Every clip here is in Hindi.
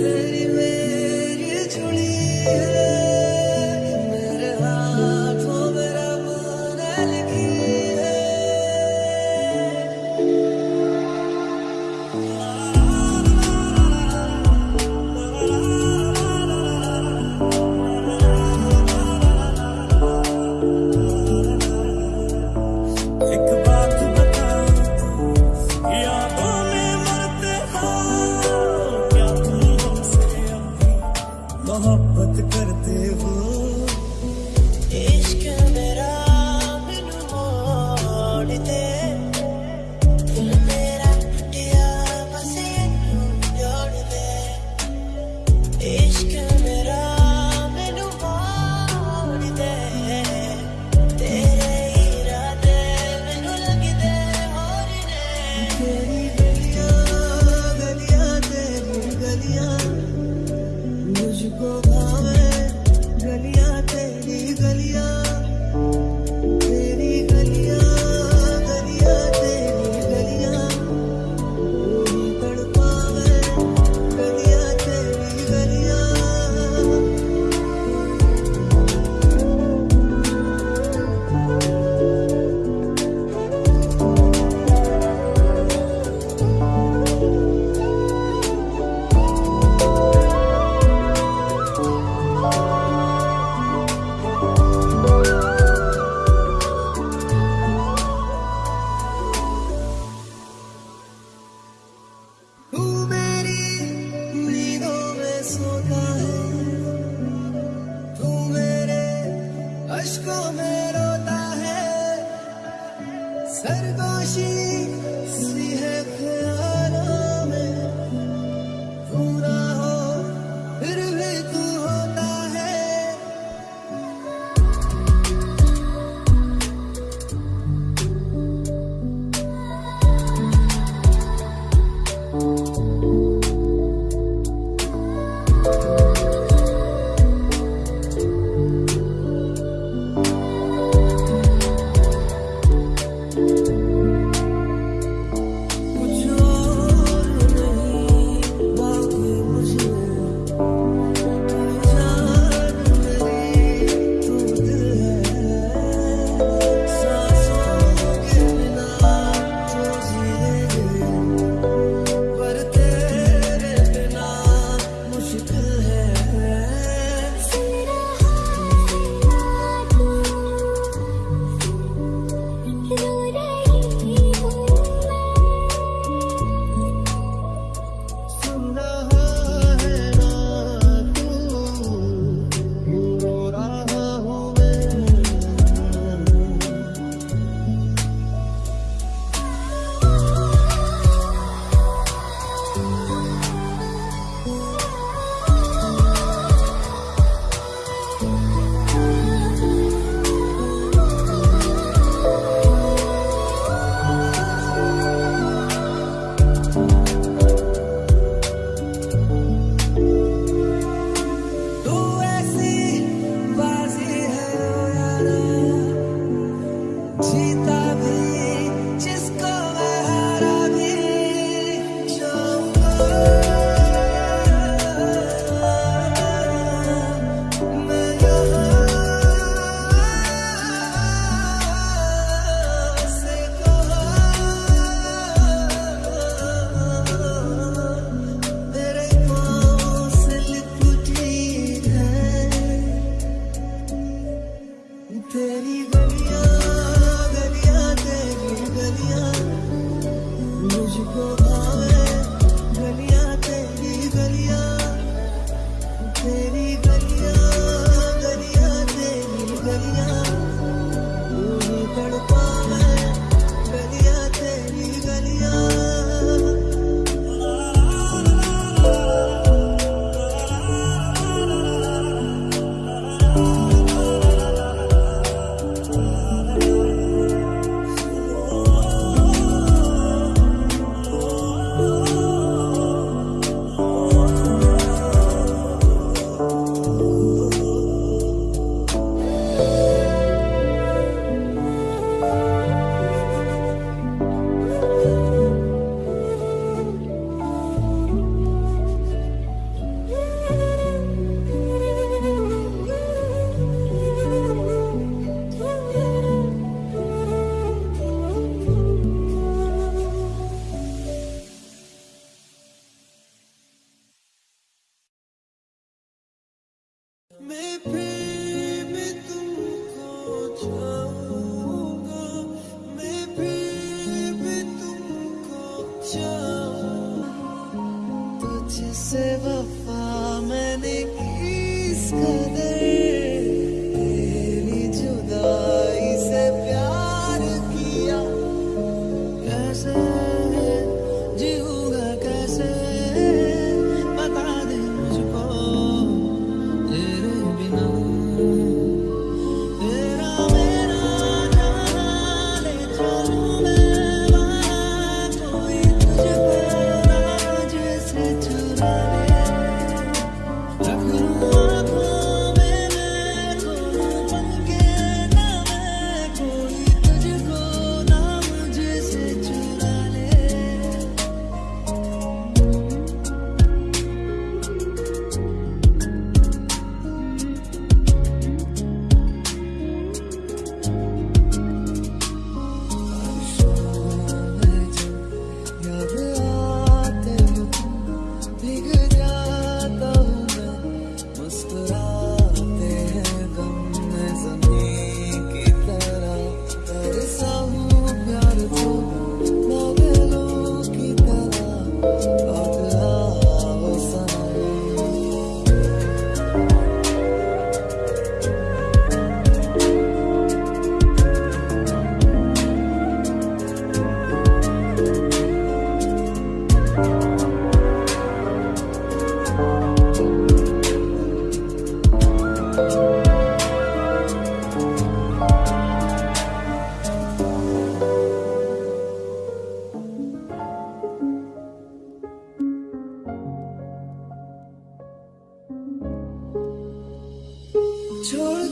तेरी मेरी जुड़ी she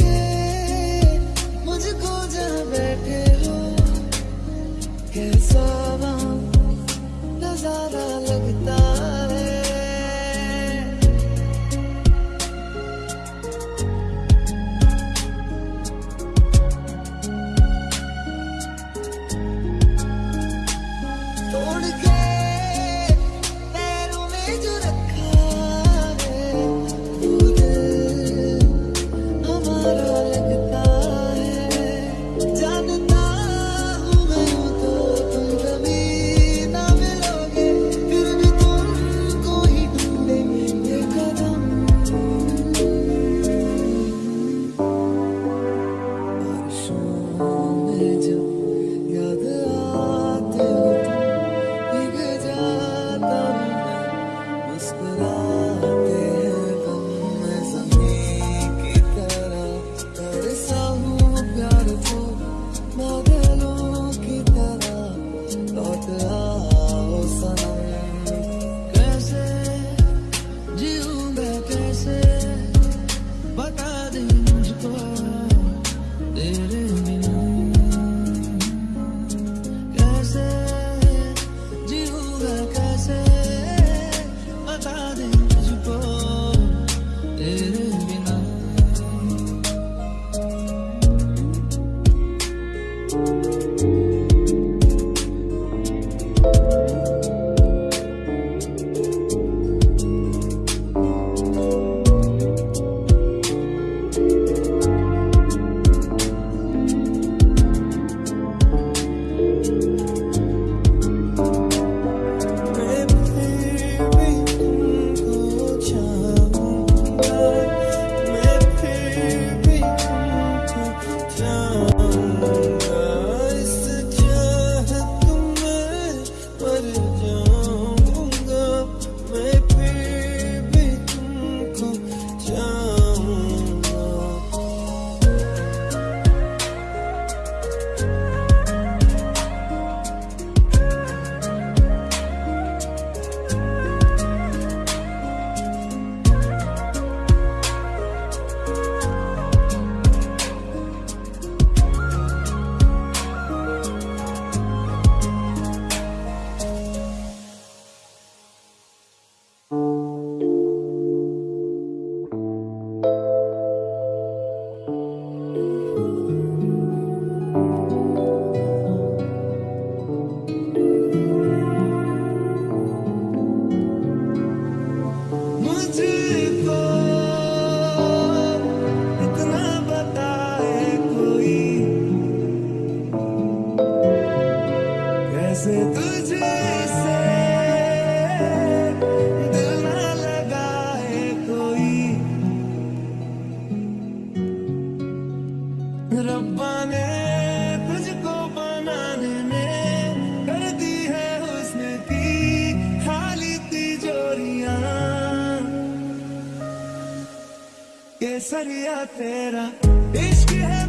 के मुझको जा बैठे हो कैसा केसरिया तेरा इश्क है।